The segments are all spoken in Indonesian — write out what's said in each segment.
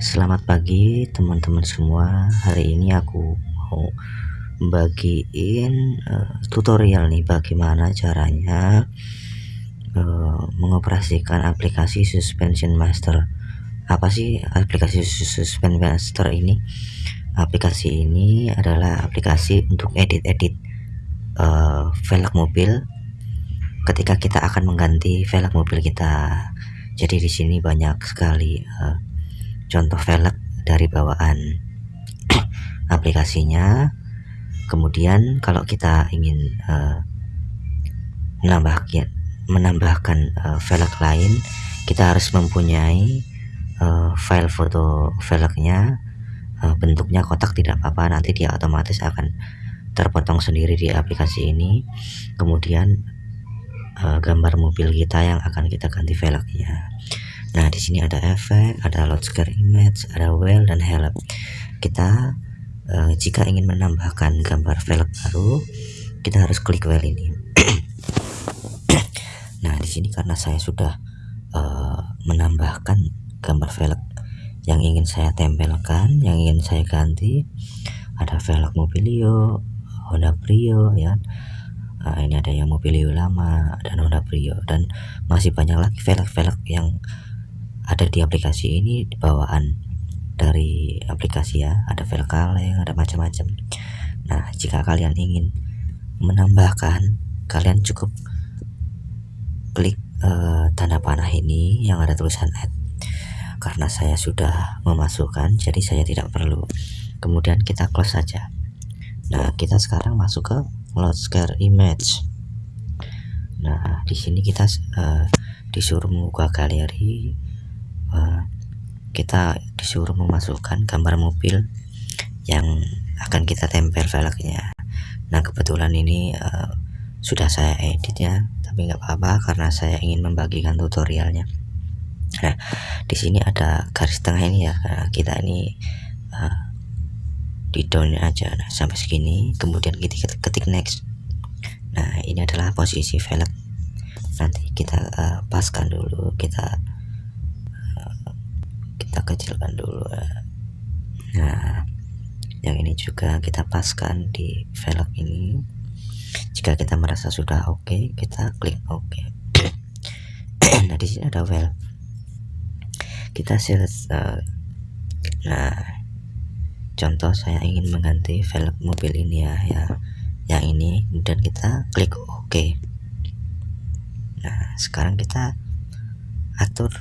Selamat pagi teman-teman semua. Hari ini aku mau bagiin uh, tutorial nih Bagaimana caranya uh, mengoperasikan aplikasi Suspension Master. Apa sih aplikasi Suspension Master ini? Aplikasi ini adalah aplikasi untuk edit-edit uh, velg mobil ketika kita akan mengganti velg mobil kita. Jadi di sini banyak sekali uh, contoh velg dari bawaan aplikasinya. Kemudian kalau kita ingin uh, menambahkan menambahkan uh, velg lain kita harus mempunyai uh, file foto velgnya. Uh, bentuknya kotak tidak apa-apa nanti dia otomatis akan terpotong sendiri di aplikasi ini. Kemudian uh, gambar mobil kita yang akan kita ganti velgnya Nah, di sini ada efek, ada load scare image, ada well dan help. Kita uh, jika ingin menambahkan gambar velg baru, kita harus klik well ini. nah, di sini karena saya sudah uh, menambahkan gambar velg yang ingin saya tempelkan, yang ingin saya ganti, ada velg Mobilio, Honda Brio ya. Nah, ini ada yang Mobilio lama dan Honda Brio dan masih banyak lagi velg-velg yang ada di aplikasi ini bawaan dari aplikasi ya. Ada file kaleng ada macam-macam. Nah jika kalian ingin menambahkan kalian cukup klik uh, tanda panah ini yang ada tulisan add. Karena saya sudah memasukkan jadi saya tidak perlu. Kemudian kita close saja. Nah kita sekarang masuk ke load scare image. Nah di sini kita uh, disuruh membuka galeri uh, kita disuruh memasukkan gambar mobil yang akan kita tempel velgnya. Nah kebetulan ini uh, sudah saya edit ya tapi nggak apa-apa karena saya ingin membagikan tutorialnya. Nah di sini ada garis tengah ini ya. Nah, kita ini uh, di down aja. Nah, sampai segini kemudian kita ketik next. Nah ini adalah posisi velg. Nanti kita uh, paskan dulu kita kita kecilkan dulu nah yang ini juga kita paskan di velg ini jika kita merasa sudah oke okay, kita klik oke okay. nah di sini ada well kita selesai uh, nah contoh saya ingin mengganti velg mobil ini ya ya yang ini dan kita klik oke okay. nah sekarang kita atur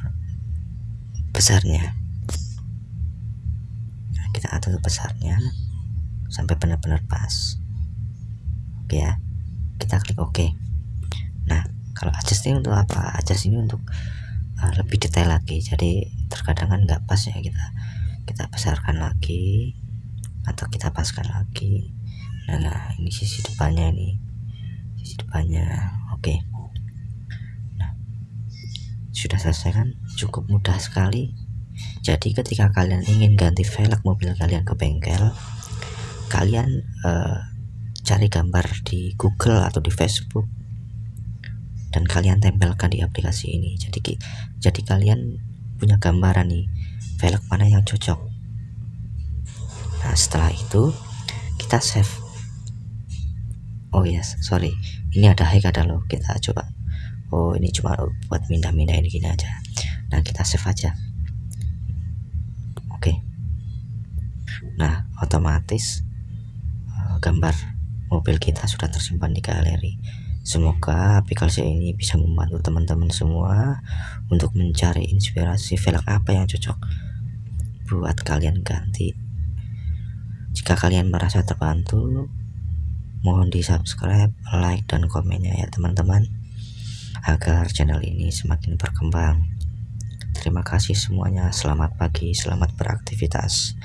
besarnya. Kita atur besarnya sampai benar-benar pas. Oke ya kita klik oke. Nah kalau adjust ini untuk apa? Adjust ini untuk uh, lebih detail lagi. Jadi terkadang kan nggak pas ya kita kita besarkan lagi atau kita paskan lagi. Nah, nah ini sisi depannya ini. Sisi depannya oke. Nah sudah selesai kan cukup mudah sekali. Jadi ketika kalian ingin ganti velg mobil kalian ke bengkel kalian uh, cari gambar di Google atau di Facebook dan kalian tempelkan di aplikasi ini. Jadi jadi kalian punya gambaran nih velg mana yang cocok. Nah setelah itu kita save. Oh yes sorry. Ini ada high ada low kita coba. Oh ini cuma buat minta-minta ini gini aja nah kita save aja. Nah otomatis uh, gambar mobil kita sudah tersimpan di galeri. Semoga aplikasi ini bisa membantu teman-teman semua untuk mencari inspirasi velg apa yang cocok buat kalian ganti. Jika kalian merasa terbantu mohon di subscribe like dan komennya ya teman-teman agar channel ini semakin berkembang terima kasih semuanya. Selamat pagi selamat beraktivitas